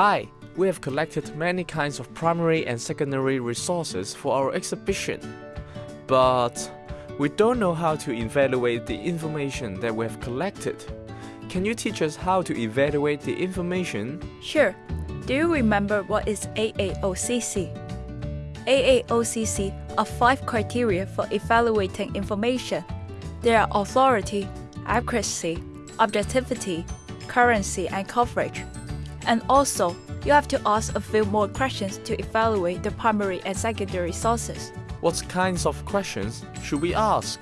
Hi, we have collected many kinds of primary and secondary resources for our exhibition, but we don't know how to evaluate the information that we have collected. Can you teach us how to evaluate the information? Sure. Do you remember what is AAOCC? AAOCC are five criteria for evaluating information. They are authority, accuracy, objectivity, currency, and coverage. And also, you have to ask a few more questions to evaluate the primary and secondary sources. What kinds of questions should we ask?